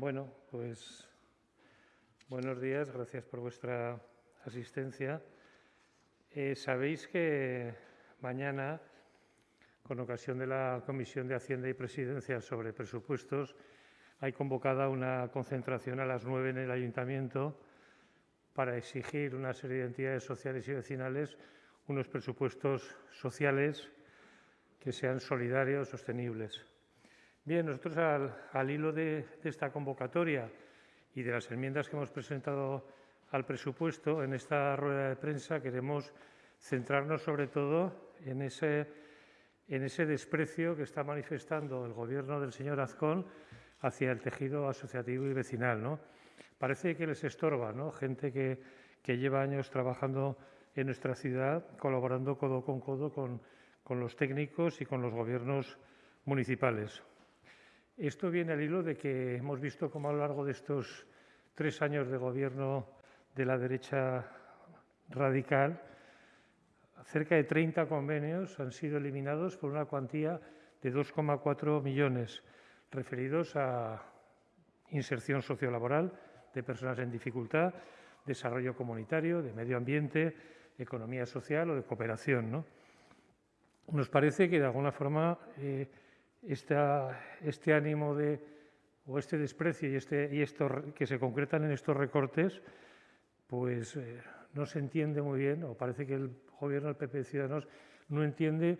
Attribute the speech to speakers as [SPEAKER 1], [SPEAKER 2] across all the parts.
[SPEAKER 1] Bueno, pues buenos días, gracias por vuestra asistencia. Eh, sabéis que mañana, con ocasión de la Comisión de Hacienda y Presidencia sobre presupuestos, hay convocada una concentración a las nueve en el Ayuntamiento para exigir una serie de entidades sociales y vecinales unos presupuestos sociales que sean solidarios, sostenibles. Bien, nosotros al, hilo de, esta convocatoria y de las enmiendas que hemos presentado al presupuesto, en esta rueda de prensa queremos centrarnos sobre todo en ese, desprecio que está manifestando el Gobierno del señor Azcón hacia el tejido asociativo y vecinal. Parece que les estorba, gente que, lleva años trabajando en nuestra ciudad, colaborando codo con codo con los técnicos y con los gobiernos municipales. Esto viene al hilo de que hemos visto cómo a lo largo de estos tres años de gobierno de la derecha radical, cerca de 30 convenios han sido eliminados por una cuantía de 2,4 millones referidos a inserción sociolaboral de personas en dificultad, desarrollo comunitario, de medio ambiente, economía social o de cooperación. Nos parece que de alguna forma eh, este ánimo de, o este desprecio y, este, y esto que se concretan en estos recortes, pues eh, no se entiende muy bien, o parece que el gobierno del PP de Ciudadanos no entiende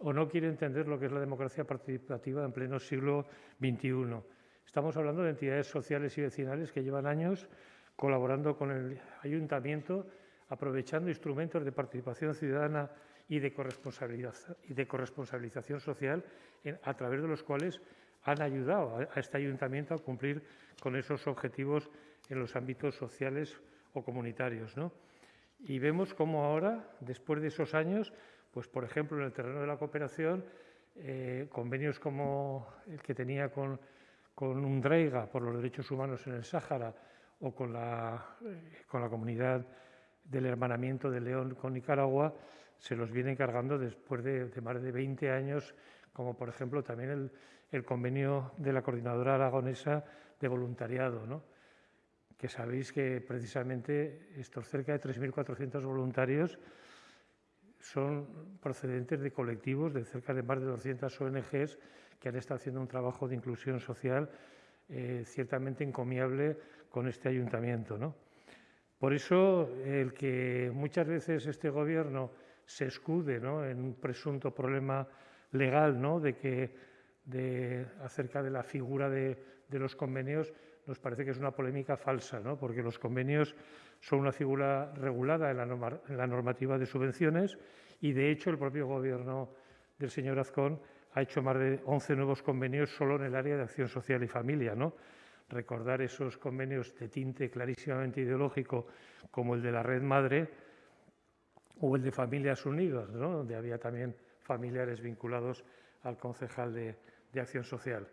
[SPEAKER 1] o no quiere entender lo que es la democracia participativa en pleno siglo XXI. Estamos hablando de entidades sociales y vecinales que llevan años colaborando con el ayuntamiento, aprovechando instrumentos de participación ciudadana y de, corresponsabilización social a través de los cuales han ayudado a, este ayuntamiento a cumplir con esos objetivos en los ámbitos sociales o comunitarios. Y vemos cómo ahora, después de esos años, pues por ejemplo en el terreno de la cooperación, eh, convenios como el que tenía con, con UNDREIGA por los derechos humanos en el Sáhara o con la, eh, con la comunidad del hermanamiento de León con Nicaragua, se los viene encargando después de, más de 20 años, como por ejemplo también el, convenio de la Coordinadora Aragonesa de Voluntariado, ¿no? que sabéis que precisamente estos cerca de 3.400 voluntarios son procedentes de colectivos de cerca de más de 200 ONGs que han estado haciendo un trabajo de inclusión social eh, ciertamente encomiable con este ayuntamiento. ¿no? Por eso, el que muchas veces este Gobierno se escude en un presunto problema legal ¿no? de que, acerca de la figura de, los convenios, nos parece que es una polémica falsa, porque los convenios son una figura regulada en la, en la, normativa de subvenciones y, de hecho, el propio Gobierno del señor Azcón ha hecho más de 11 nuevos convenios solo en el área de acción social y familia. ¿no? Recordar esos convenios de tinte clarísimamente ideológico como el de la Red Madre, o el de Familias Unidas, donde había también familiares vinculados al concejal de, Acción Social.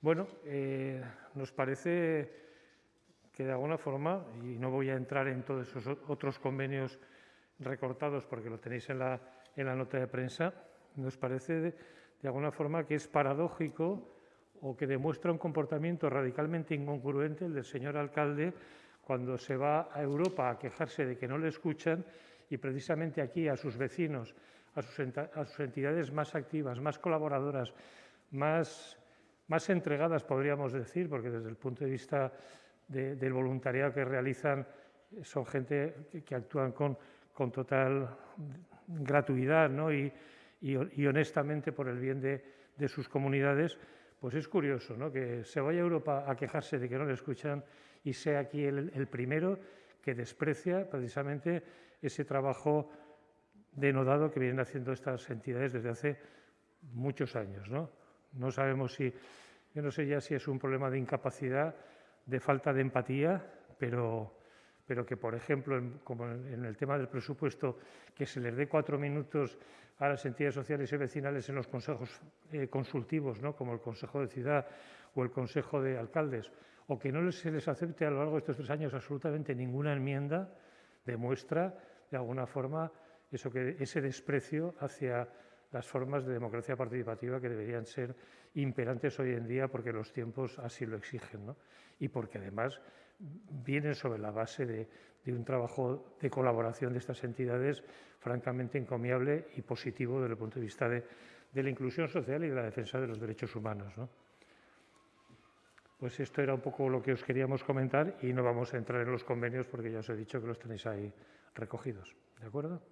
[SPEAKER 1] Bueno, eh, nos parece que de alguna forma, y no voy a entrar en todos esos otros convenios recortados porque lo tenéis en la, en la nota de prensa, nos parece de, de alguna forma que es paradójico o que demuestra un comportamiento radicalmente incongruente el del señor alcalde cuando se va a Europa a quejarse de que no le escuchan y precisamente aquí a sus vecinos, a sus, entidades más activas, más colaboradoras, más, entregadas, podríamos decir, porque desde el punto de vista del voluntariado que realizan son gente que, actúan con, total gratuidad y, honestamente por el bien de, sus comunidades, pues es curioso ¿no? que se vaya a Europa a quejarse de que no le escuchan y sea aquí el, el primero que desprecia precisamente ese trabajo denodado que vienen haciendo estas entidades desde hace muchos años. ¿no? no sabemos si, yo no sé ya si es un problema de incapacidad, de falta de empatía, pero, pero que, por ejemplo, como en el tema del presupuesto, que se les dé cuatro minutos a las entidades sociales y vecinales en los consejos eh, consultivos, ¿no? como el Consejo de Ciudad o el Consejo de Alcaldes, o que no se les acepte a lo largo de estos tres años absolutamente ninguna enmienda, demuestra de alguna forma eso que, ese desprecio hacia las formas de democracia participativa que deberían ser imperantes hoy en día porque los tiempos así lo exigen ¿no? y porque además vienen sobre la base de, un trabajo de colaboración de estas entidades francamente encomiable y positivo desde el punto de vista de, la inclusión social y de la defensa de los derechos humanos. Pues esto era un poco lo que os queríamos comentar y no vamos a entrar en los convenios porque ya os he dicho que los tenéis ahí recogidos. ¿De acuerdo?